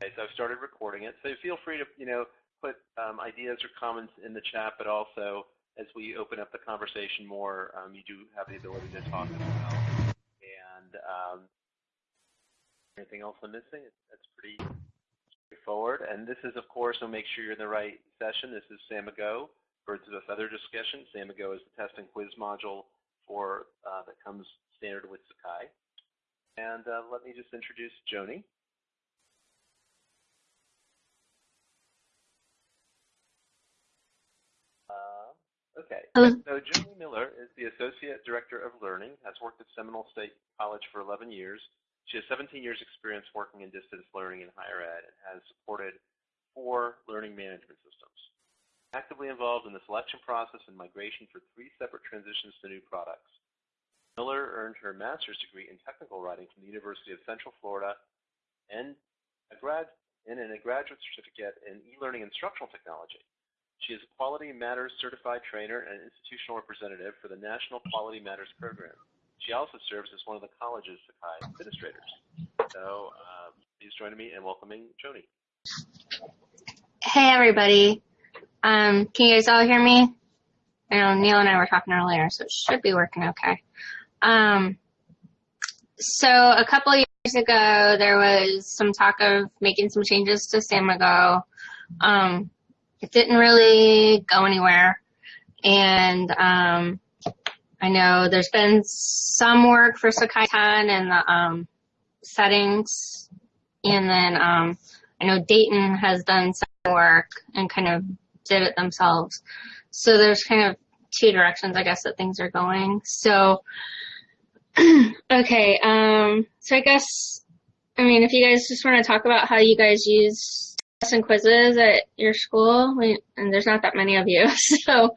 Okay, so I've started recording it. So feel free to, you know, put um, ideas or comments in the chat, but also as we open up the conversation more, um, you do have the ability to talk as well. And um, anything else I'm missing? That's pretty straightforward. And this is, of course, so make sure you're in the right session. This is Samigo. For this other discussion, Samigo is the test and quiz module for uh, that comes standard with Sakai. And uh, let me just introduce Joni. Uh, okay, Hello. so Joni Miller is the Associate Director of Learning, has worked at Seminole State College for 11 years, she has 17 years experience working in distance learning in higher ed and has supported four learning management systems. Actively involved in the selection process and migration for three separate transitions to new products. Miller earned her master's degree in technical writing from the University of Central Florida and a grad and a graduate certificate in e-learning instructional technology. She is a Quality Matters certified trainer and institutional representative for the National Quality Matters program. She also serves as one of the college's Sakai administrators. So uh, please join me in welcoming Joni. Hey, everybody. Um, can you guys all hear me? I know Neil and I were talking earlier, so it should be working okay. Um, so a couple years ago, there was some talk of making some changes to Samigo. Um, it didn't really go anywhere. And um, I know there's been some work for Sakai 10 and the um, settings, and then um, I know Dayton has done some work and kind of did it themselves. So there's kind of two directions, I guess, that things are going. So, okay, um, so I guess, I mean, if you guys just want to talk about how you guys use and quizzes at your school, and there's not that many of you, so,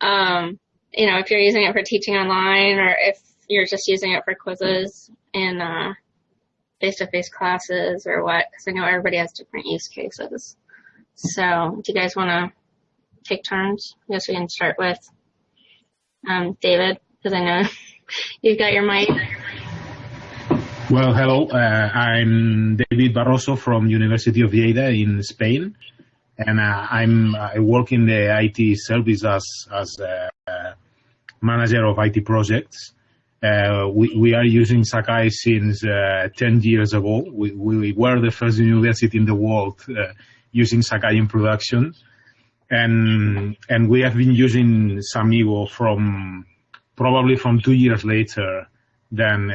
um, you know, if you're using it for teaching online or if you're just using it for quizzes in uh, face-to-face classes or what, because I know everybody has different use cases. So do you guys want to take turns? I guess we can start with um, David, because I know you've got your mic. Well, hello. Uh, I'm David Barroso from University of Lleida in Spain, and uh, I'm I work in the IT service as as uh, manager of IT projects. Uh, we, we are using Sakai since uh, 10 years ago. We, we were the first university in the world uh, using Sakai in production. And, and we have been using Samigo from probably from two years later than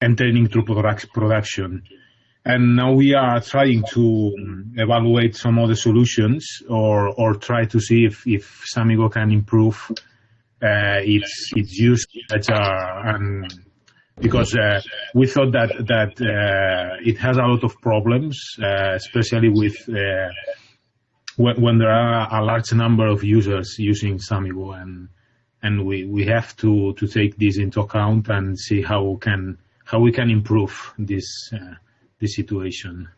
entering into production. And now we are trying to evaluate some other solutions or, or try to see if, if Samigo can improve uh, its its use and because uh, we thought that that uh, it has a lot of problems, uh, especially with uh, when, when, there are a large number of users using Samigo, and and we, we have to, to take this into account and see how we can how we can improve this uh, this situation.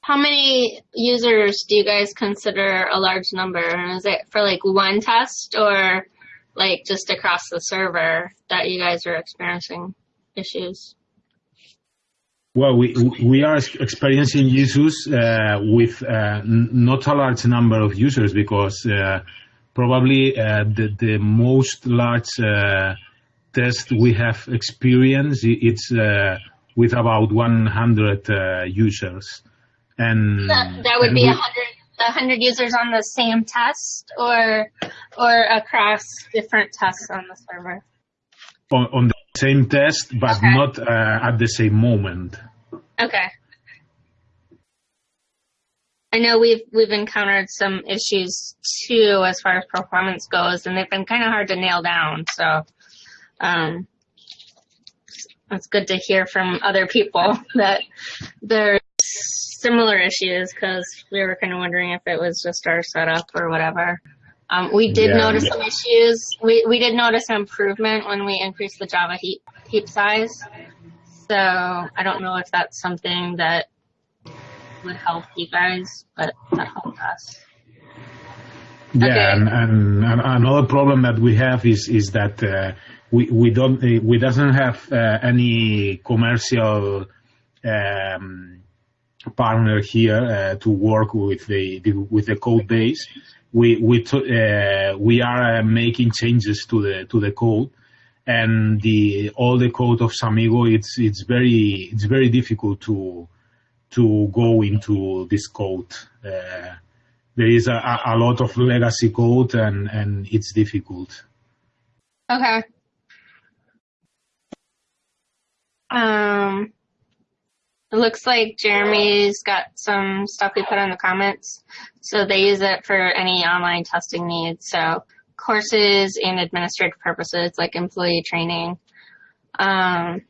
How many users do you guys consider a large number? Is it for like one test or like just across the server that you guys are experiencing issues? Well, we we are experiencing issues uh, with uh, not a large number of users because uh, probably uh, the the most large uh, test we have experienced it's uh, with about 100 users, and that, that would be 100 100 users on the same test or or across different tests on the server? On, on the same test, but okay. not uh, at the same moment. Okay. I know we've we've encountered some issues too as far as performance goes, and they've been kind of hard to nail down. So um, it's good to hear from other people that there's similar issues because we were kind of wondering if it was just our setup or whatever. Um, we did yeah, notice yeah. some issues. We, we did notice an improvement when we increased the Java heap, heap size. So I don't know if that's something that would help you guys, but that helped us. Yeah, okay. and, and, and, another problem that we have is is that uh, we we don't we doesn't have uh, any commercial um, partner here uh, to work with the, the, with the code base. We we we are making changes to the to the code, and the all the code of Samigo it's it's very it's very difficult to to go into this code. Uh, there is a, a lot of legacy code, and and it's difficult. Okay. Um, it looks like Jeremy's got some stuff we put in the comments. So they use it for any online testing needs. So courses and administrative purposes like employee training. Um,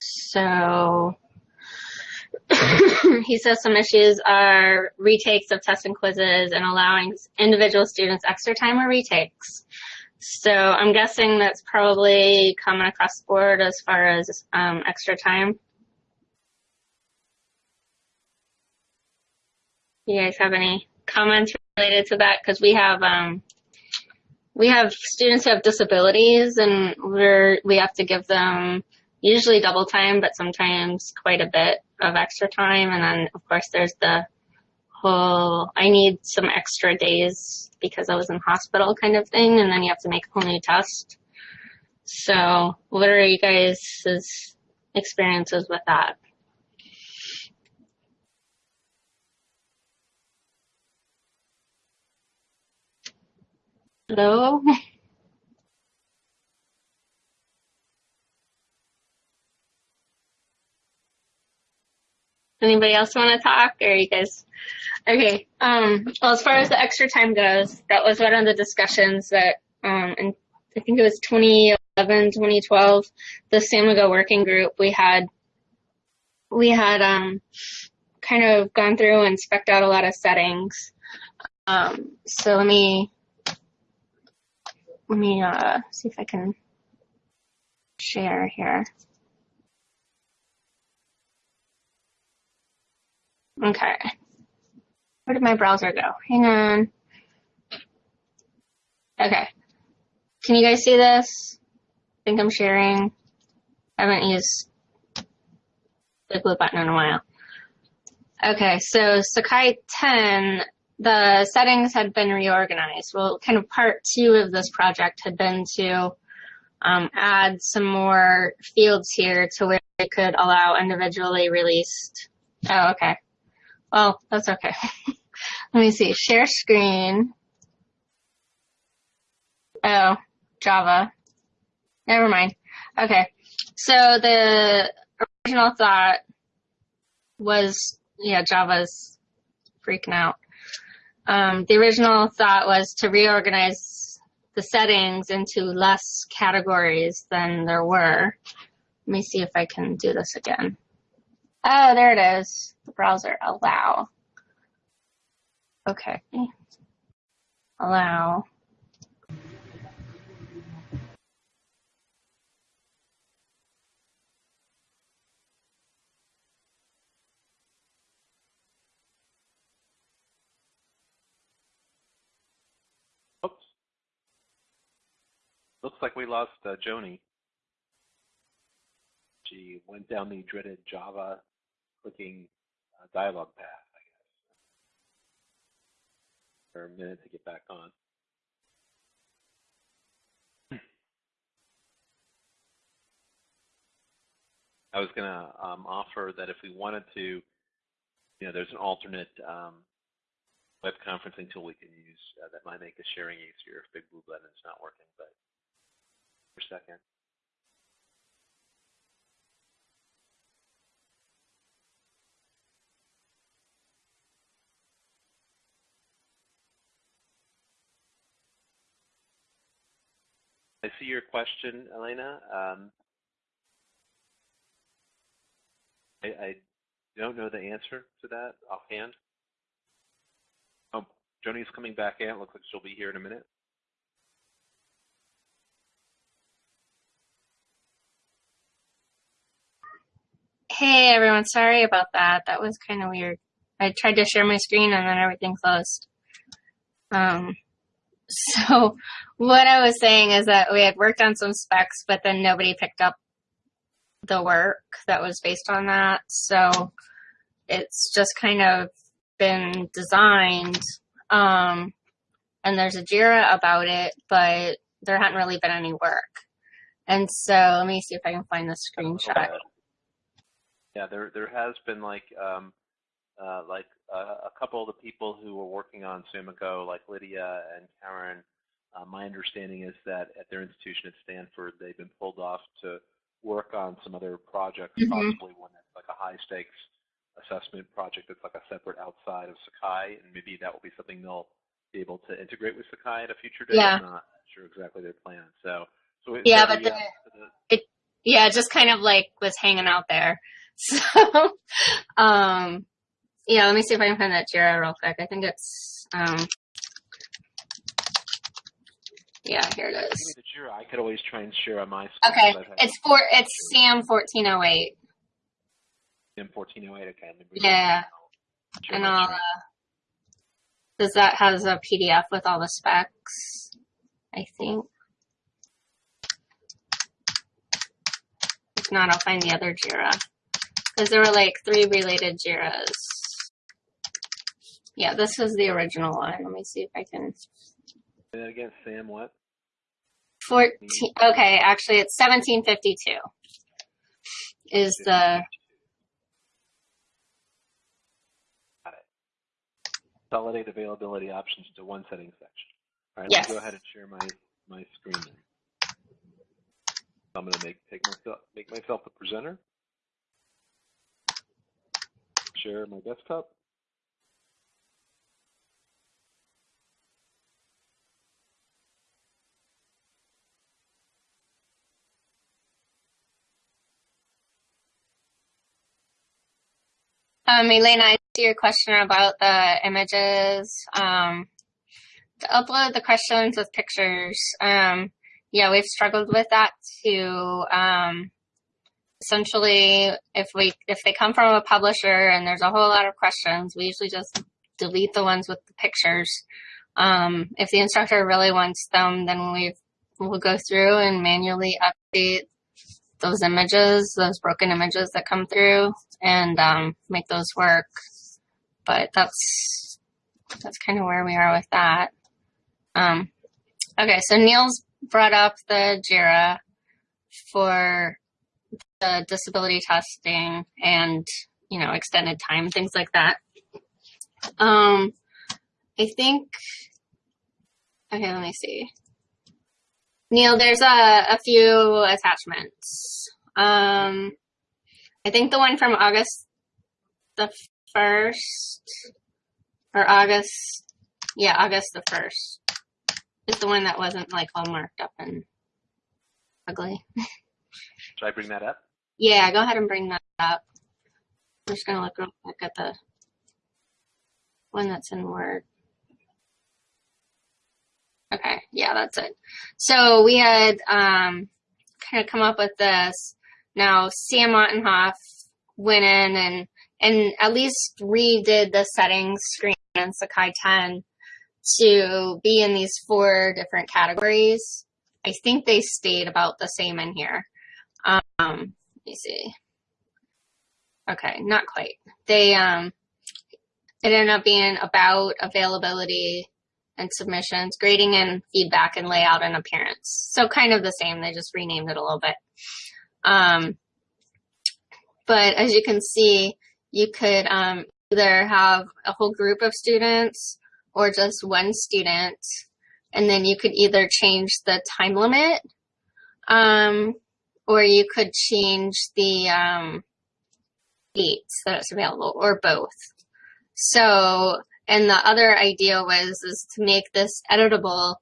so he says some issues are retakes of tests and quizzes and allowing individual students extra time or retakes. So I'm guessing that's probably common across the board as far as um, extra time. You guys have any comments related to that? Because we have um, we have students who have disabilities, and we're we have to give them usually double time, but sometimes quite a bit of extra time. And then of course there's the whole I need some extra days because I was in hospital kind of thing, and then you have to make a whole new test. So, what are you guys' experiences with that? Hello? Anybody else want to talk or you guys? Okay. Um, well, as far as the extra time goes, that was one of the discussions that, um, I think it was 2011, 2012, the Samigo working group, we had, we had, um, kind of gone through and specked out a lot of settings. Um, so let me let me uh, see if I can share here. Okay. Where did my browser go? Hang on. Okay. Can you guys see this? I think I'm sharing. I haven't used the blue button in a while. Okay, so Sakai 10 the settings had been reorganized. Well, kind of part two of this project had been to um, add some more fields here to where it could allow individually released. Oh, okay. Well, that's okay. Let me see. Share screen. Oh, Java. Never mind. Okay. So the original thought was, yeah, Java's freaking out. Um, the original thought was to reorganize the settings into less categories than there were. Let me see if I can do this again. Oh, there it is. The browser, allow. Okay. Allow. Oops. Looks like we lost uh, Joni. She went down the dreaded Java clicking uh, dialog path, I guess. For a minute to get back on. I was going to um, offer that if we wanted to, you know, there's an alternate um, web conferencing tool we can use uh, that might make the sharing easier if Big Blue Button is not working. But per second. I see your question, Elena. Um, I, I, don't know the answer to that offhand. Oh, Joni's coming back in. Looks like she'll be here in a minute. Hey everyone, sorry about that. That was kind of weird. I tried to share my screen and then everything closed. Um, so what I was saying is that we had worked on some specs, but then nobody picked up the work that was based on that. So it's just kind of been designed, um, and there's a JIRA about it, but there hadn't really been any work. And so let me see if I can find the screenshot. Yeah, there there has been like um, uh, like uh, a couple of the people who were working on Samigo, like Lydia and Karen. Uh, my understanding is that at their institution at Stanford, they've been pulled off to work on some other projects, Mhm. possibly one that's like a high stakes assessment project that's like a separate outside of Sakai, and maybe that will be something they'll be able to integrate with Sakai at a future date. Yeah. I'm not sure exactly their plan. So, so Yeah, but the- the- Yeah, just kind of like was hanging out there. So, um, yeah, let me see if I can find that JIRA real quick. I think it's, um, yeah, here it is. the Jira. I could always try and share on my screen. Okay, it's for, it's Sam 1408. M1408. Okay. let me Yeah, that and my I'll, uh, does that has a PDF with all the specs? I think. If not, I'll find the other JIRA. Because there were like three related JIRAs. Yeah, this is the original one. Let me see if I can. Say that again, Sam. What? 14, okay, actually it's 1752 is the. Consolidate availability options to one setting section. All right. Yes. Let me go ahead and share my my screen. I'm going to make take myself make myself the presenter. Share my desktop. Um, Elena, I see your question about the images. Um, to upload the questions with pictures. Um, yeah, we've struggled with that too. Um, essentially, if we, if they come from a publisher and there's a whole lot of questions, we usually just delete the ones with the pictures. Um, if the instructor really wants them, then we will go through and manually update those images, those broken images that come through and um, make those work. But that's that's kind of where we are with that. Um, okay, so Neil's brought up the JIRA for the disability testing and you know extended time, things like that. Um, I think. Okay, let me see. Neil, there's a, a few attachments. Um, I think the one from August the first, or August, yeah, August the first, is the one that wasn't like all marked up and ugly. Should I bring that up? Yeah, go ahead and bring that up. I'm just gonna look real quick at the one that's in Word. Okay, yeah, that's it. So we had um, kind of come up with this. Now Sam Ottenhoff went in and and at least redid the settings screen in Sakai 10 to be in these four different categories. I think they stayed about the same in here. Um, let me see. Okay, not quite. They um, it ended up being about availability and submissions, grading and feedback, and layout and appearance. So kind of the same. They just renamed it a little bit. Um, but as you can see, you could um, either have a whole group of students or just one student, and then you could either change the time limit, um, or you could change the um, dates that it's available, or both. So, and the other idea was is to make this editable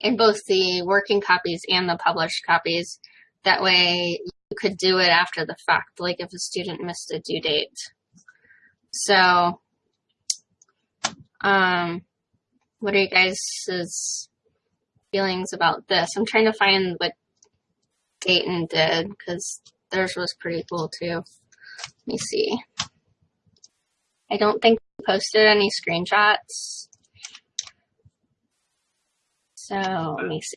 in both the working copies and the published copies. That way you could do it after the fact, like if a student missed a due date. So, um, what are you guys' feelings about this? I'm trying to find what Dayton did because theirs was pretty cool too. Let me see. I don't think he posted any screenshots. So let me see.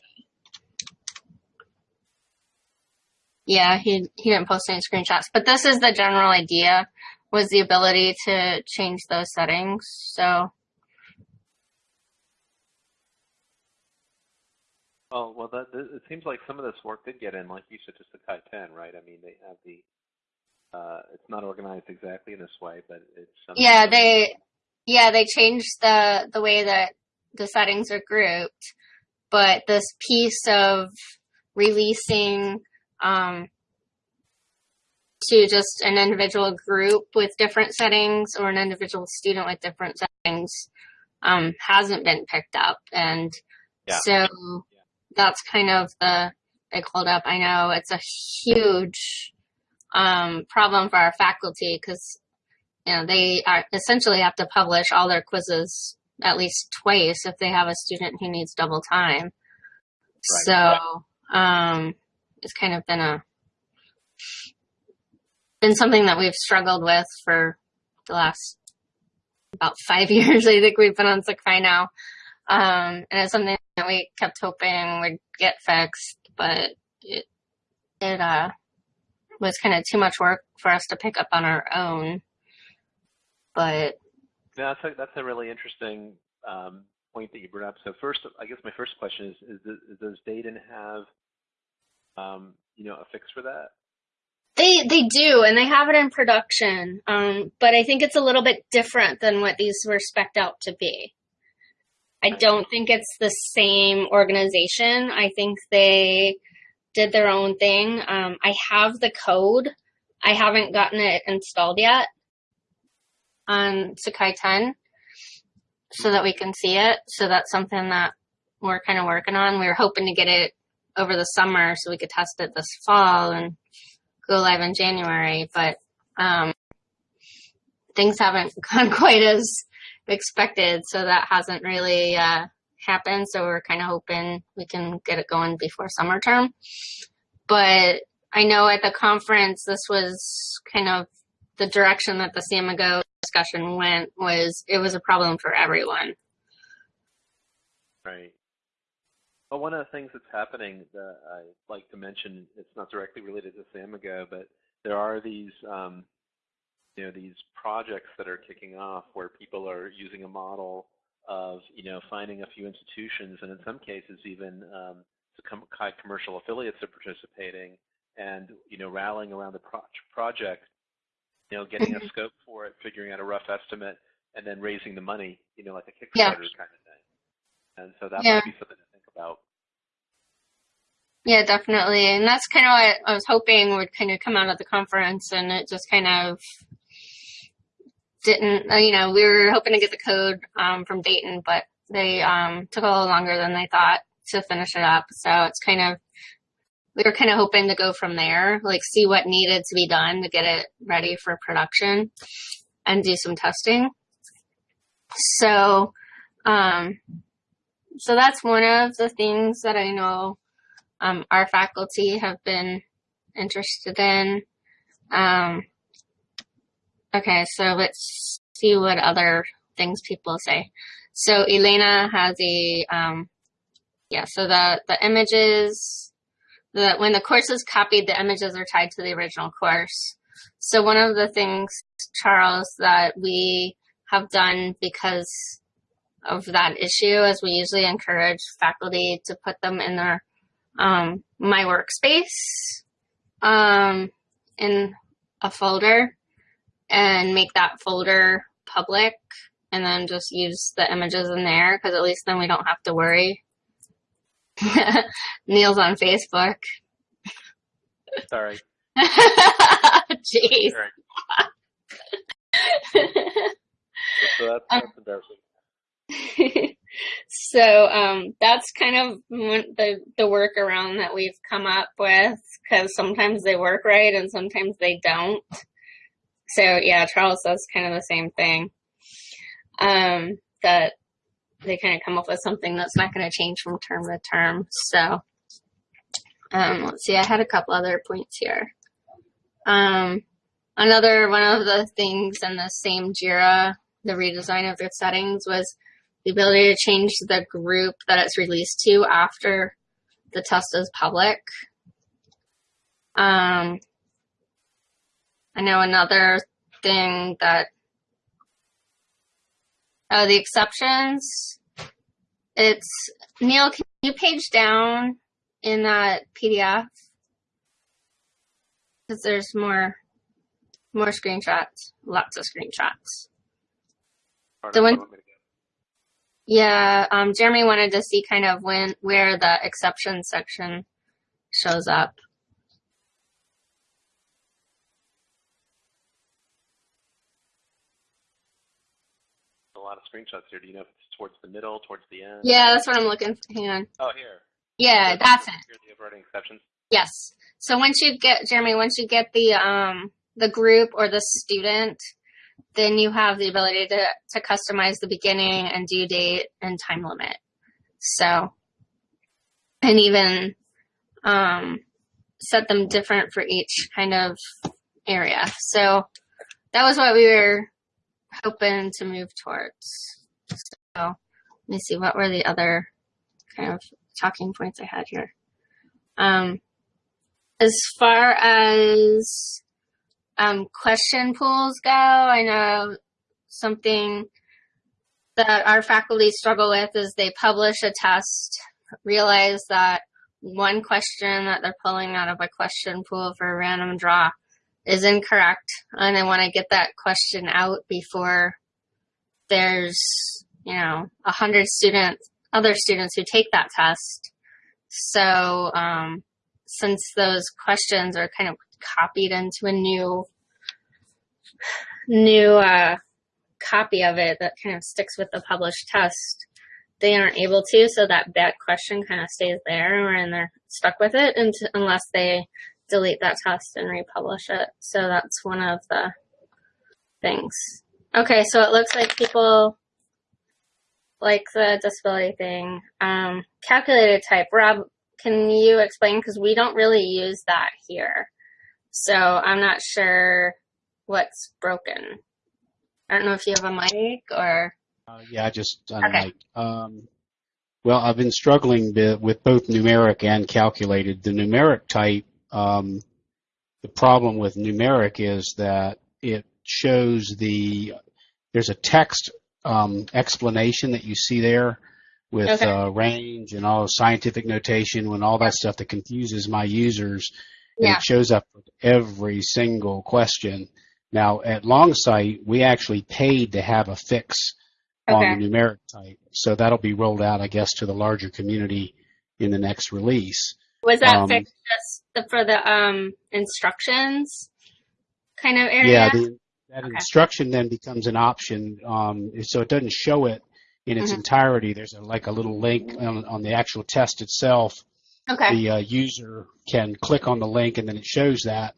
Yeah, he he didn't post any screenshots, but this is the general idea. was the ability to change those settings. So Oh well, that, it seems like some of this work did get in, like you said, to Sakai 10, right? I mean, they have the. Uh, it's not organized exactly in this way, but it's. Yeah, they. Yeah, they changed the the way that the settings are grouped, but this piece of releasing um, to just an individual group with different settings or an individual student with different settings um, hasn't been picked up, and yeah. so that's kind of the big holdup. I know it's a huge um, problem for our faculty because you know they are essentially have to publish all their quizzes at least twice if they have a student who needs double time. Right. So um, it's kind of been a been something that we've struggled with for the last about five years. I think we've been on Sakai now. Um, and it's something that we kept hoping would get fixed, but it, it, uh, was kind of too much work for us to pick up on our own. But yeah, that's a, that's a really interesting um, point that you brought up. So first, I guess my first question is: Is, is does Dayton have, um, you know, a fix for that? They they do, and they have it in production. Um, but I think it's a little bit different than what these were specced out to be. I don't think it's the same organization. I think they did their own thing. Um, I have the code. I haven't gotten it installed yet on Sakai 10 so that we can see it. So that's something that we're kind of working on. We were hoping to get it over the summer so we could test it this fall and go live in January, but um, things haven't gone quite as expected, so that hasn't really uh, happened. So we're kind of hoping we can get it going before summer term. But I know at the conference, this was kind of the direction that the Samigo discussion went was it was a problem for everyone. Right. Well, one of the things that's happening that I like to mention, it's not directly related to Samigo, but there are these um, you know these projects that are kicking off where people are using a model of you know finding a few institutions and in some cases even um, Sakai commercial affiliates are participating and you know rallying around the pro project, you know getting a mm-hmm. scope for it, figuring out a rough estimate, and then raising the money, you know like a Kickstarter yeah. kind of thing. And so that yeah. might be something to think about. Yeah, definitely. And that's kind of what I was hoping would kind of come out of the conference and it just kind of didn't, uh, you know, we were hoping to get the code um, from Dayton, but they um, took a little longer than they thought to finish it up. So it's kind of, we were kind of hoping to go from there, like see what needed to be done to get it ready for production and do some testing. So, um, so that's one of the things that I know um, our faculty have been interested in. Um, Okay, so let's see what other things people say. So Elena has a, um, yeah, so the, the images, the, when the course is copied, the images are tied to the original course. So one of the things, Charles, that we have done because of that issue is we usually encourage faculty to put them in their um, My Workspace um, in a folder and make that folder public and then just use the images in there because at least then we don't have to worry. Neil's on Facebook. Sorry. Jeez. So that's, that's embarrassing. so um, that's kind of the the workaround that we've come up with because sometimes they work right and sometimes they don't. So yeah, Charles does kind of the same thing. Um, that they kind of come up with something that's not going to change from term to term. So, um, let's see, I had a couple other points here. Um, another one of the things in the same JIRA, the redesign of the settings was the ability to change the group that it's released to after the test is public. Um, I know another thing that, oh, the exceptions. It's, Neil, can you page down in that PDF? Because there's more, more screenshots, lots of screenshots. The one- you want me to go? Yeah, um, Jeremy wanted to see kind of when, where the exception section shows up. Lot of screenshots here. Do you know if it's towards the middle, towards the end? Yeah, that's what I'm looking for. Hang on. Oh, here. Yeah, that's it. Here, the overriding exceptions. Yes. So once you get Jeremy, once you get the um the group or the student, then you have the ability to to customize the beginning and due date and time limit. So and even um set them different for each kind of area. So that was what we were hoping to move towards. So let me see what were the other kind of talking points I had here. Um as far as um, question pools go, I know something that our faculty struggle with is they publish a test, realize that one question that they're pulling out of a question pool for a random draw is incorrect, and I want to get that question out before there's, you know, a hundred students, other students who take that test. So, um, since those questions are kind of copied into a new new uh, copy of it that kind of sticks with the published test, they aren't able to. So that bad question kind of stays there, and they're stuck with it unless they delete that test and republish it. So that's one of the things. Okay, so it looks like people like the disability thing. Um, calculated type. Rob, can you explain? Because we don't really use that here. So I'm not sure what's broken. I don't know if you have a mic or. Uh, yeah, I just Okay. Um, well, I've been struggling with both numeric and calculated. The numeric type, um, the problem with numeric is that it shows the there's a text um, explanation that you see there with Okay. uh, range and all scientific notation and all that stuff that confuses my users. And Yeah. it shows up with every single question. Now at Longsight, we actually paid to have a fix on the numeric type. So that'll be rolled out, I guess, to the larger community in the next release. Was that um, fixed just for the um, instructions kind of area? Yeah, the, that Okay. instruction then becomes an option. Um, so it doesn't show it in its Mhm. entirety. There's a, like a little link on, on the actual test itself. okay. The uh, user can click on the link and then it shows that,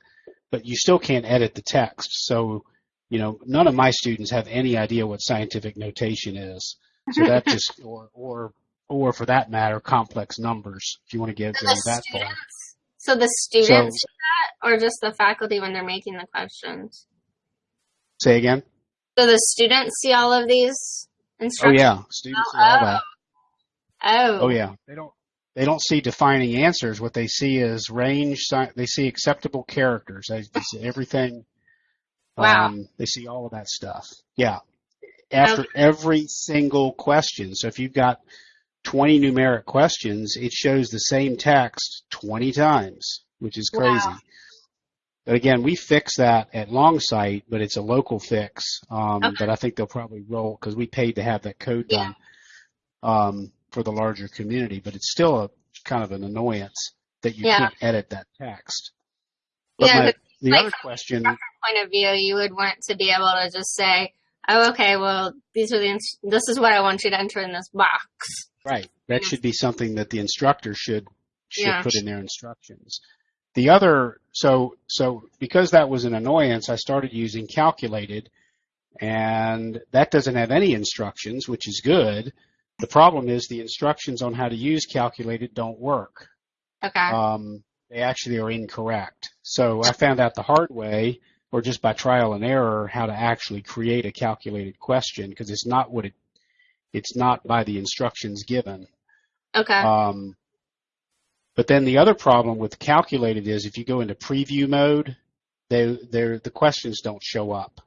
but you still can't edit the text. So, you know, none of my students have any idea what scientific notation is. So that just, or, or, or for that matter, complex numbers, if you want to get So go the that far. so the students do that, or just the faculty when they're making the questions? Say again? So the students see all of these instructions? Oh yeah, students see all that. Oh. Oh yeah, they don't they don't see defining answers. What they see is range. They see acceptable characters. They, they see everything. Wow. Um, they see all of that stuff. Yeah. After every single question. So if you've got 20 numeric questions, it shows the same text 20 times, which is crazy. Wow. But again, we fix that at Longsight, but it's a local fix. Um, Okay. But I think they'll probably roll because we paid to have that code Yeah. done um, for the larger community. But it's still a kind of an annoyance that you Yeah. can't edit that text. But Yeah, my, but the like other from question, point of view, you would want to be able to just say, "Oh, okay. Well, these are the. ins- This is what I want you to enter in this box." Right? That Yeah. should be something that the instructor should should Yeah. put in their instructions. The other, so so because that was an annoyance, I started using calculated, and that doesn't have any instructions, which is good. The problem is the instructions on how to use calculated don't work. Okay. Um, they actually are incorrect. So I found out the hard way, or just by trial and error, how to actually create a calculated question because it's not what it, it's not by the instructions given. okay. Um, but then the other problem with calculated is if you go into preview mode, they, they're, the questions don't show up.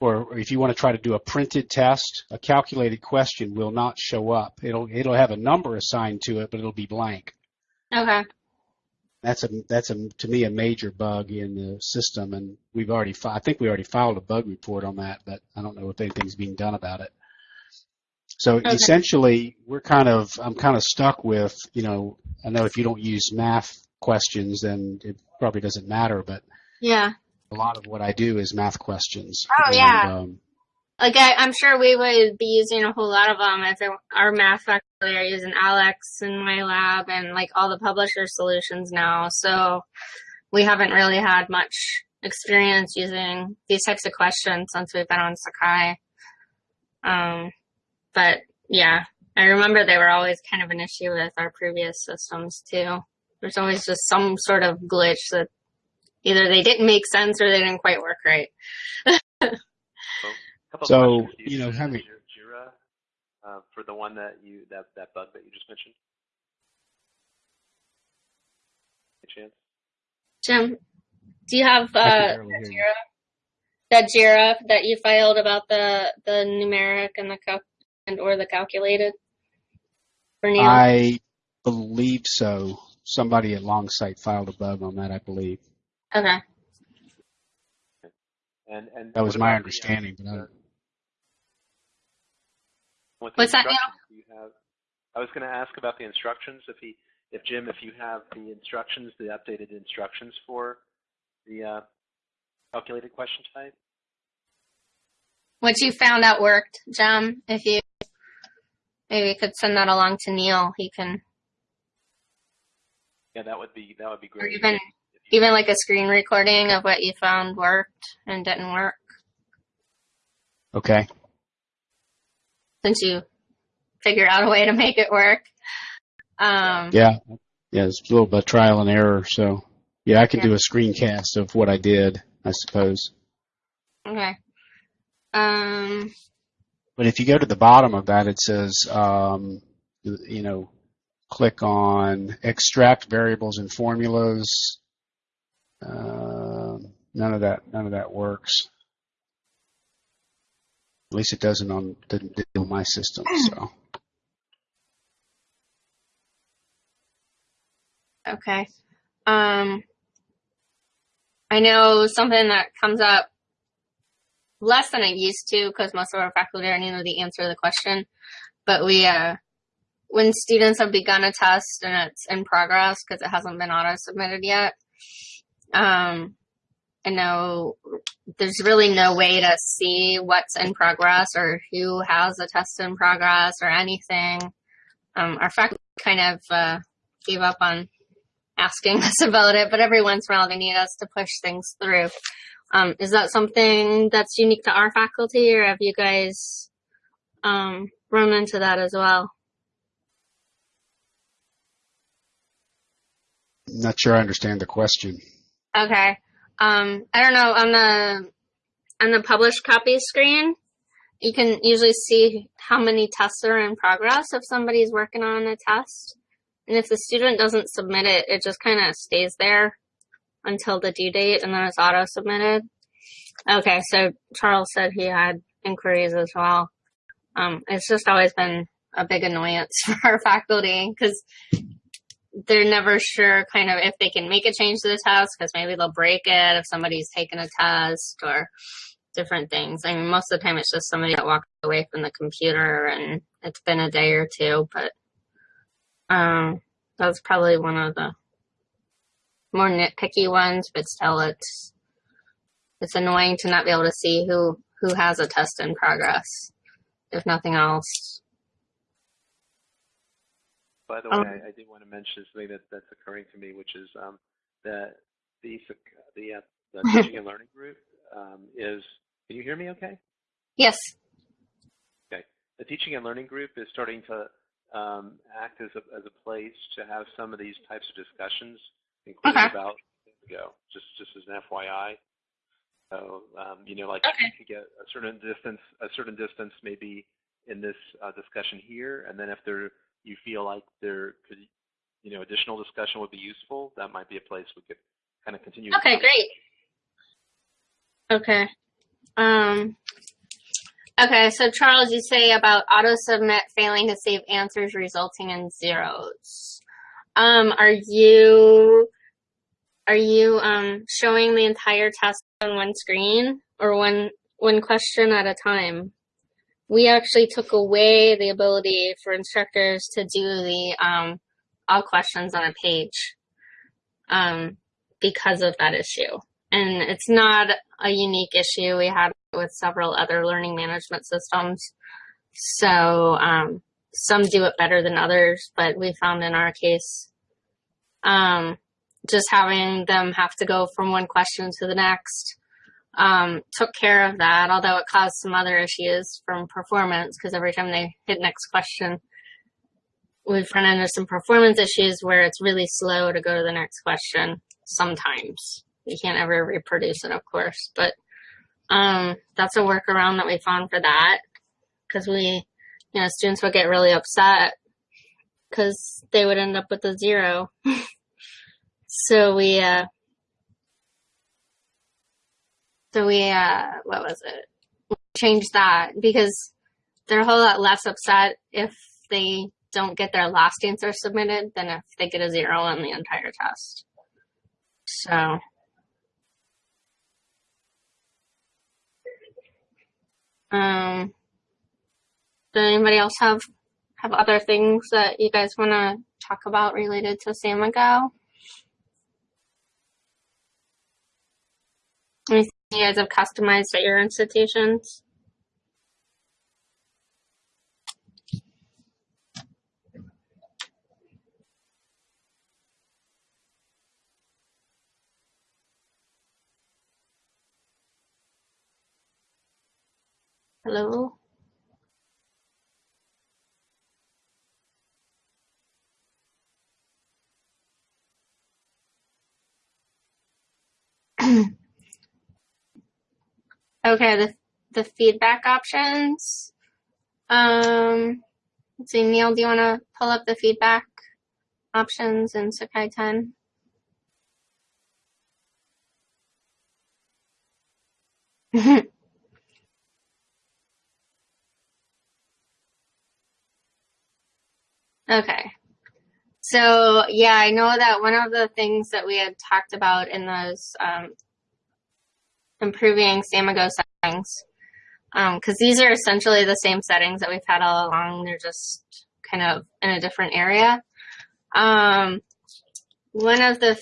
or if you want to try to do a printed test, a calculated question will not show up. It'll it'll have a number assigned to it, but it'll be blank. Okay. That's a that's a to me a major bug in the system, and we've already fi- I think we already filed a bug report on that, but I don't know if anything's being done about it. So Okay. essentially, we're kind of I'm kind of stuck with you know I know if you don't use math questions, then it probably doesn't matter, but Yeah. a lot of what I do is math questions. Oh, And, yeah. um, Like I, I'm sure we would be using a whole lot of them if it, our math faculty are using ALEKS in my lab and like all the publisher solutions now. So we haven't really had much experience using these types of questions since we've been on Sakai. Um, but yeah, I remember they were always kind of an issue with our previous systems too. There's always just some sort of glitch that either they didn't make sense or they didn't quite work right. couple of So, questions. You know, use having- Jira uh, for the one that you that that bug that you just mentioned. Any chance? Jim, do you have I uh, barely hear you. Jira? That Jira that you filed about the the numeric and the cal- and or the calculated for Neil? I believe so. Somebody at Longsight filed a bug on that, I believe. okay. And and That was my about the, uh, understanding, but I, the- with the What's that, Neil? you have? I was going to ask about the instructions. If he, if Jim, if you have the instructions, the updated instructions for the uh, calculated question type. What you found out worked, Jim. If you maybe you could send that along to Neil, he can Yeah, that would be that would be or great. even even like a screen recording of what you found worked and didn't work okay. since you figured out a way to make it work. Um, Yeah. Yeah, it's a little bit of trial and error. So, yeah, I can Yeah. do a screencast of what I did, I suppose. Okay. Um, But if you go to the bottom of that, it says, um, you know, click on extract variables and formulas. Um, none of that, none of that works. At least it doesn't on didn't do my system. So Okay. Um, I know something that comes up less than it used to because most of our faculty already know the answer to the question. But we, uh, when students have begun a test and it's in progress because it hasn't been auto submitted yet, um, I know there's really no way to see what's in progress or who has a test in progress or anything. Um, our faculty kind of uh, gave up on asking us about it, but every once in a while they need us to push things through. Um, is that something that's unique to our faculty, or have you guys um, run into that as well? Not sure I understand the question. Okay. Um, I don't know on the on the published copy screen, you can usually see how many tests are in progress if somebody's working on a test. And if the student doesn't submit it, it just kind of stays there until the due date and then it's auto submitted. Okay, so Charles said he had inquiries as well. Um, it's just always been a big annoyance for our faculty because they're never sure kind of if they can make a change to the test because maybe they'll break it if somebody's taken a test or different things. I mean, most of the time it's just somebody that walked away from the computer and it's been a day or two, but um, that's probably one of the more nitpicky ones, but still it's it's annoying to not be able to see who who has a test in progress, if nothing else. By the Um, way, I, I did want to mention something that, that's occurring to me, which is um, that the the uh, the teaching and learning group um, is. Can you hear me? Okay. Yes. Okay. The teaching and learning group is starting to um, act as a as a place to have some of these types of discussions, including Okay. about go. Just just as an FYI. So um, you know, like Okay. you could get a certain distance, a certain distance maybe in this uh, discussion here, and then if there you feel like there could, you know, additional discussion would be useful, that might be a place we could kind of continue. Okay, great. Okay. Um, Okay, so Charles, you say about auto submit failing to save answers resulting in zeros. Um, are you are you um, showing the entire test on one screen or one one question at a time? We actually took away the ability for instructors to do the um, all questions on a page um, because of that issue. And it's not a unique issue. We had with several other learning management systems. So um, some do it better than others, but we found in our case, um, just having them have to go from one question to the next um, took care of that, although it caused some other issues from performance because every time they hit next question, we've run into some performance issues where it's really slow to go to the next question sometimes. You can't ever reproduce it, of course, but um, that's a workaround that we found for that because we, you know, students would get really upset because they would end up with a zero. so we, uh, so we, uh, what was it? We changed that because they're a whole lot less upset if they don't get their last answer submitted than if they get a zero on the entire test. So Um, does anybody else have have other things that you guys want to talk about related to Samigo? Anything you guys have customized at your institutions? Hello? okay, the, the feedback options. Um, let's see, Neil, do you want to pull up the feedback options in Sakai 10? Okay. So yeah, I know that one of the things that we had talked about in those um, improving Samigo settings, because um, these are essentially the same settings that we've had all along. They're just kind of in a different area. Um, one of the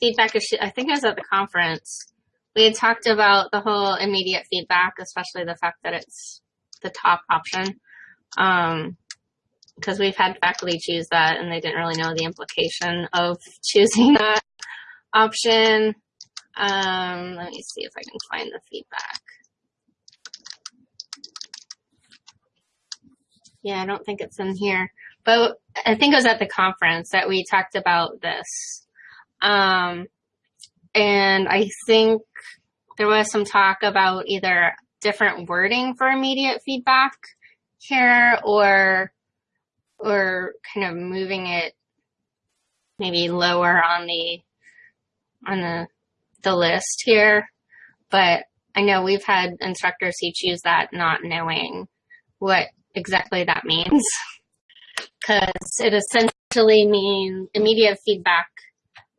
feedback issues, I think it was at the conference, we had talked about the whole immediate feedback, especially the fact that it's the top option. Um, because we've had faculty choose that and they didn't really know the implication of choosing that option. Um, let me see if I can find the feedback. Yeah, I don't think it's in here, but I think it was at the conference that we talked about this. Um, and I think there was some talk about either different wording for immediate feedback here or or kind of moving it maybe lower on the on the the list here. But I know we've had instructors who choose that not knowing what exactly that means. Because it essentially means immediate feedback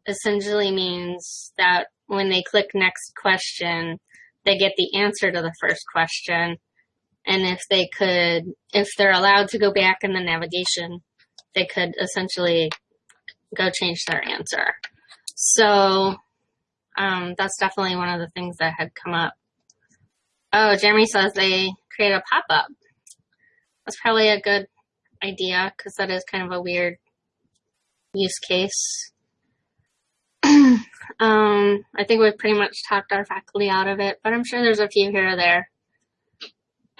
essentially means that when they click next question, they get the answer to the first question and if they could, if they're allowed to go back in the navigation, they could essentially go change their answer. So um, that's definitely one of the things that had come up. Oh, Jeremy says they create a pop-up. That's probably a good idea because that is kind of a weird use case. um, I think we've pretty much talked our faculty out of it, but I'm sure there's a few here or there.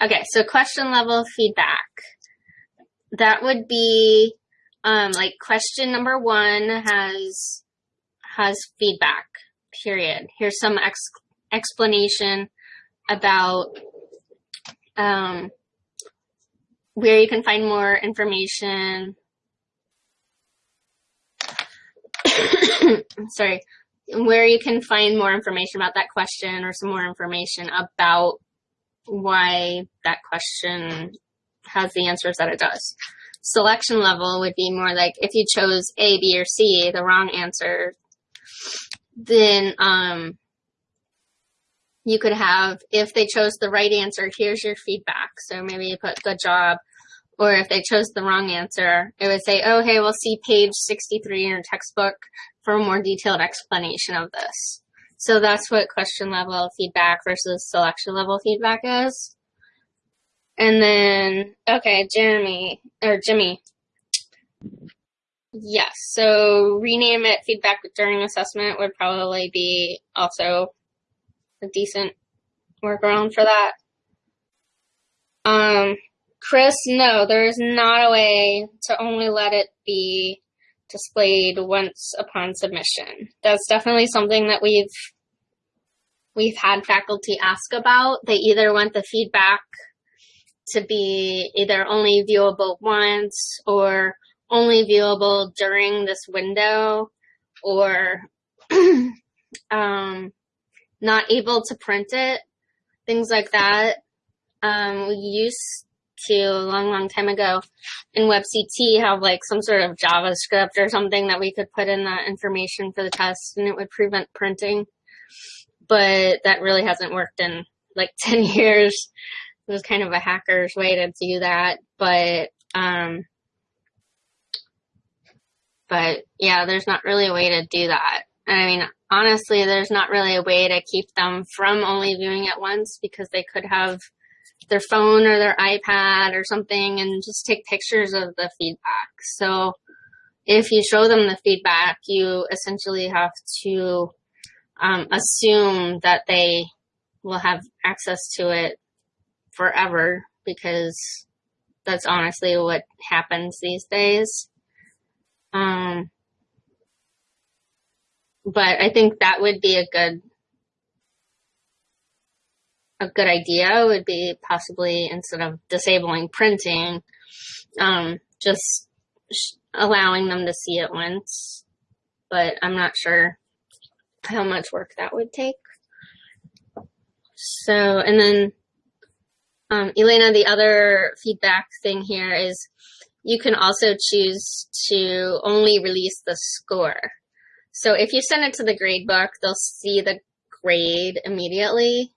Okay, so question level feedback. That would be um, like question number one has has feedback. Period. Here's some ex explanation about um, where you can find more information. Sorry, where you can find more information about that question or some more information about why that question has the answers that it does. Selection level would be more like if you chose A, B, or C, the wrong answer, then um, you could have, if they chose the right answer, here's your feedback. So maybe you put good job. Or if they chose the wrong answer, it would say, oh, hey, we'll see page 63 in your textbook for a more detailed explanation of this. So that's what question level feedback versus selection level feedback is. And then, okay, Jeremy, or Jimmy. Yes, so rename it feedback during assessment would probably be also a decent workaround for that. Um, Chris, no, there is not a way to only let it be displayed once upon submission. That's definitely something that we've we've had faculty ask about. They either want the feedback to be either only viewable once or only viewable during this window or um, not able to print it, things like that. Um, we used to a long, long time ago in WebCT have like some sort of JavaScript or something that we could put in that information for the test and it would prevent printing. But that really hasn't worked in like 10 years. It was kind of a hacker's way to do that. But, um, but yeah, there's not really a way to do that. And I mean, honestly, there's not really a way to keep them from only viewing it once because they could have their phone or their iPad or something and just take pictures of the feedback. So if you show them the feedback, you essentially have to um, assume that they will have access to it forever because that's honestly what happens these days. Um, but I think that would be a good a good idea would be possibly instead of disabling printing, um, just allowing them to see it once. But I'm not sure how much work that would take. So, and then, um, Elena, the other feedback thing here is you can also choose to only release the score. So if you send it to the grade book, they'll see the grade immediately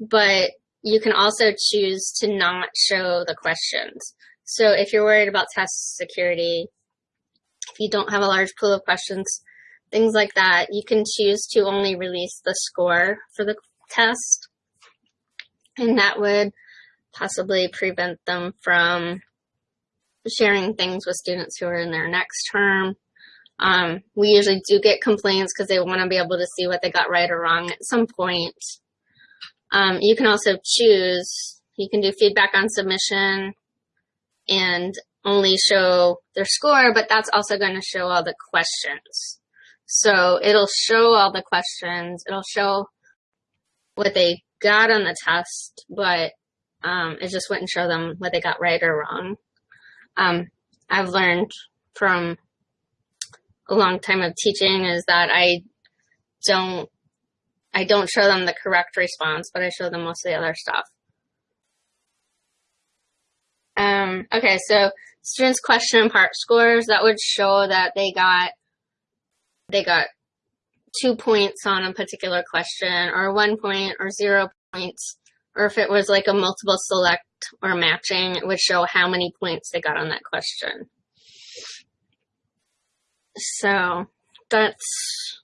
but you can also choose to not show the questions. So if you're worried about test security, if you don't have a large pool of questions, things like that, you can choose to only release the score for the test. And that would possibly prevent them from sharing things with students who are in their next term. Um, we usually do get complaints because they want to be able to see what they got right or wrong at some point. Um, you can also choose, you can do feedback on submission and only show their score, but that's also going to show all the questions. So it'll show all the questions, it'll show what they got on the test, but um, it just wouldn't show them what they got right or wrong. Um, I've learned from a long time of teaching is that I don't I don't show them the correct response, but I show them most of the other stuff. Um, okay, so students question part scores, that would show that they got, they got two points on a particular question or one point or zero points. Or if it was like a multiple select or matching, it would show how many points they got on that question. So that's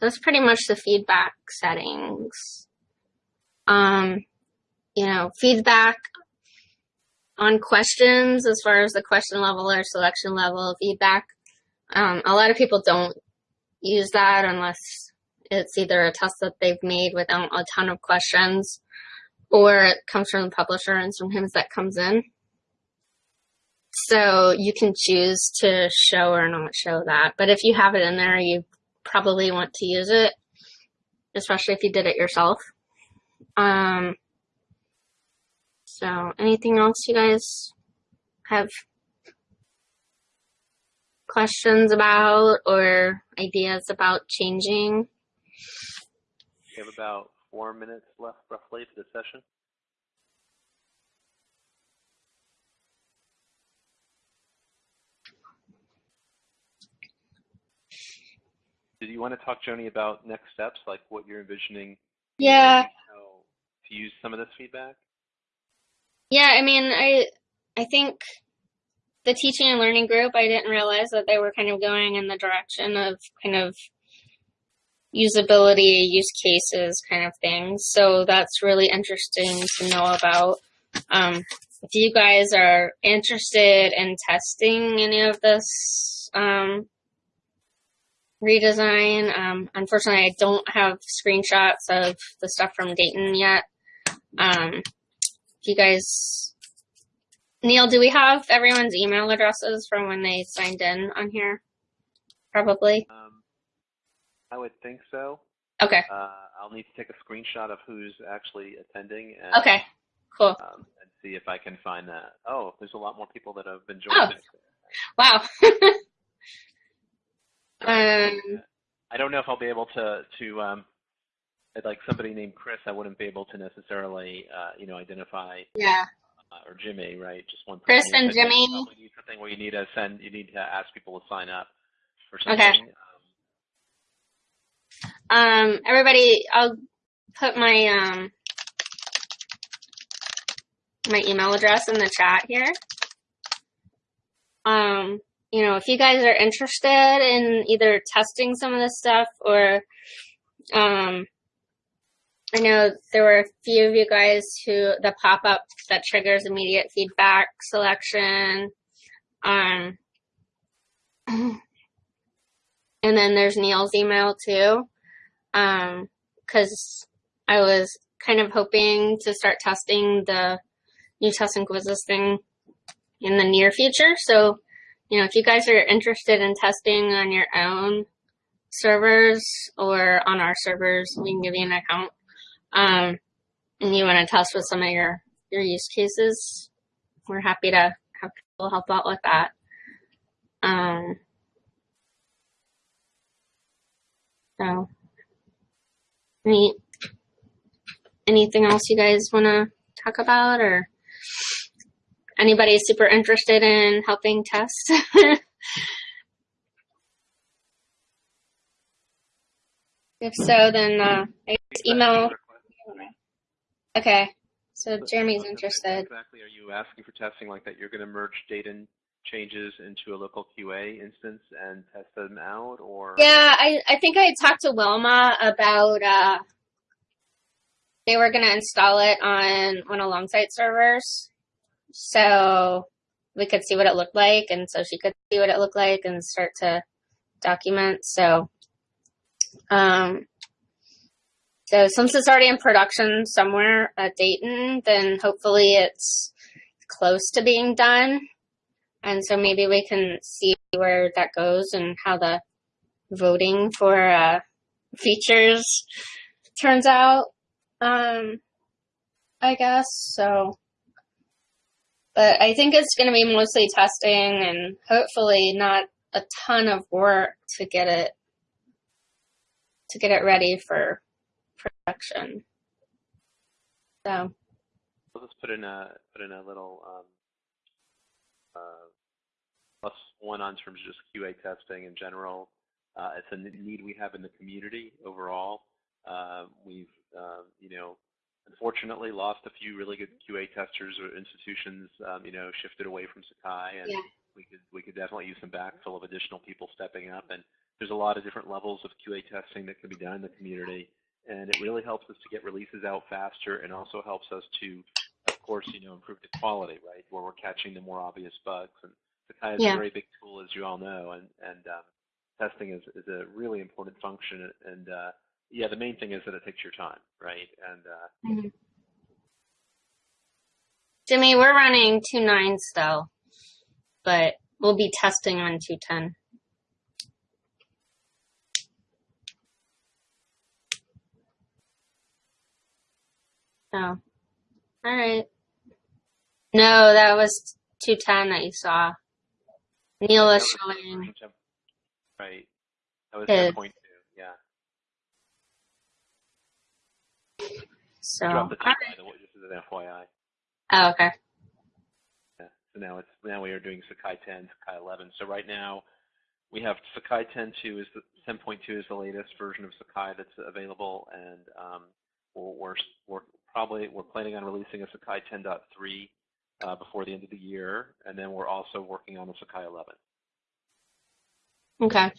that's pretty much the feedback settings. Um, you know, feedback on questions as far as the question level or selection level feedback. Um, a lot of people don't use that unless it's either a test that they've made without a ton of questions or it comes from the publisher and sometimes that comes in. So you can choose to show or not show that. But if you have it in there, you probably want to use it, especially if you did it yourself. Um, so anything else you guys have questions about or ideas about changing? We have about four minutes left roughly for the session. Did you want to talk, Joni, about next steps, like what you're envisioning? Yeah. To use some of this feedback? Yeah, I mean, I I think the teaching and learning group, I didn't realize that they were kind of going in the direction of kind of usability, use cases kind of things. So that's really interesting to know about. Um, if you guys are interested in testing any of this um, redesign, um, unfortunately, I don't have screenshots of the stuff from Dayton yet. Um, if you guys, Neil, do we have everyone's email addresses from when they signed in on here? Probably. Um, I would think so. Okay. Uh, I'll need to take a screenshot of who's actually attending and, Okay. Cool. um, and see if I can find that. Oh, there's a lot more people that have been joining. Oh. Wow. So, Um, I don't know if I'll be able to to um, like somebody named Chris. I wouldn't be able to necessarily uh, you know identify yeah. uh, or Jimmy, right? Just one. Chris and Jimmy? you need something where you need to send. You need to ask people to sign up for Okay. something. Um, Um, everybody, I'll put my um my email address in the chat here. Um, you know, if you guys are interested in either testing some of this stuff or um I know there were a few of you guys who the pop up that triggers immediate feedback selection. Um and then there's Neil's email too um, cause I was kind of hoping to start testing the new test and quizzes thing in the near future. So, you know, if you guys are interested in testing on your own servers or on our servers, we can give you an account. Um, and you want to test with some of your, your use cases, we're happy to have people help out with that. Um, so any anything else you guys want to talk about or anybody super interested in helping test? If so then uh, email. Okay. So jeremy's interested. Exactly. Are you asking for testing like that? You're going to merge data changes into a local QA instance and test them out, or Yeah, I, I think I talked to Wilma about uh they were gonna install it on one of Longsight servers. So we could see what it looked like and so she could see what it looked like and start to document. So um so since it's already in production somewhere at Dayton, then hopefully it's close to being done. And so maybe we can see where that goes and how the voting for uh, features turns out. Um, I guess so. But I think it's going to be mostly testing and hopefully not a ton of work to get it to get it ready for production. So I'll just put in a put in a little um, uh, one on terms of just QA testing in general. Uh, it's a need we have in the community overall. Uh, we've uh, you know unfortunately lost a few really good QA testers or institutions. Um, you know shifted away from Sakai, and Yeah. we could we could definitely use some backfill of additional people stepping up. And there's a lot of different levels of QA testing that can be done in the community, and it really helps us to get releases out faster, and also helps us to of course, you know, improve the quality, right? Where we're catching the more obvious bugs. And Sakai is Yeah. a very big tool, as you all know, and and um, testing is, is a really important function. And uh, yeah, the main thing is that it takes your time, right? And uh, Jimmy, we're running two nine still, but we'll be testing on two ten. So, all right. No, that was two ten that you saw. Neil is was showing. version 10 right. That was His. 10.2. Yeah. So, Drop the T all the just as an FYI. Oh, okay. Yeah. So now it's now we are doing Sakai 10, Sakai 11. So right now we have Sakai 10.2 is the 10.2 is the latest version of Sakai that's available, and um, we're, we're we're probably we're planning on releasing a Sakai 10.3 uh, before the end of the year, and then we're also working on the Sakai 11. Okay.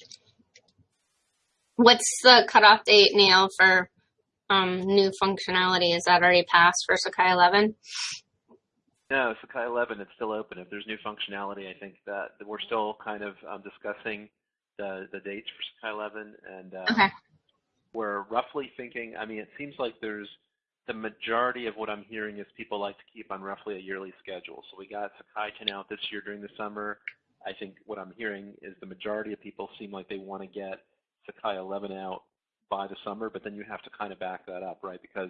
What's the cutoff date, Neil, for um, new functionality? Is that already passed for Sakai 11? No, Sakai 11, it's still open. If there's new functionality, I think that that we're still kind of um, discussing the, the dates for Sakai 11, and uh, Okay. we're roughly thinking, I mean, it seems like there's the majority of what I'm hearing is people like to keep on roughly a yearly schedule. So we got Sakai 10 out this year during the summer. I think what I'm hearing is the majority of people seem like they want to get Sakai 11 out by the summer, but then you have to kind of back that up, right? Because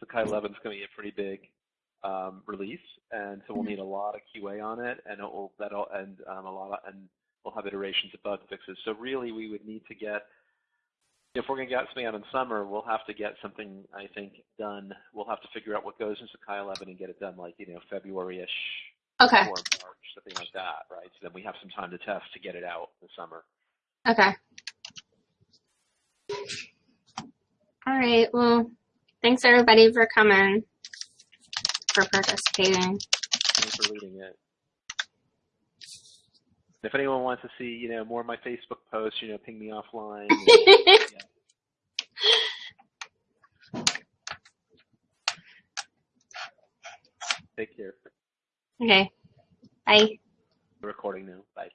Sakai 11 is going to be a pretty big um, release, and so we'll need a lot of QA on it, and it will that'll and um, a lot of, and we'll have iterations of bug fixes. So really, we would need to get if we're going to get something out in summer, we'll have to get something I think done. We'll have to figure out what goes into 11 and get it done like you know February-ish Okay. or March, something like that, right? So then we have some time to test to get it out in the summer. Okay. All right. Well, thanks everybody for coming, for participating. Thanks for leading it. If anyone wants to see, you know, more of my Facebook posts, you know, ping me offline. Take care. okay. Bye. Recording now. Bye.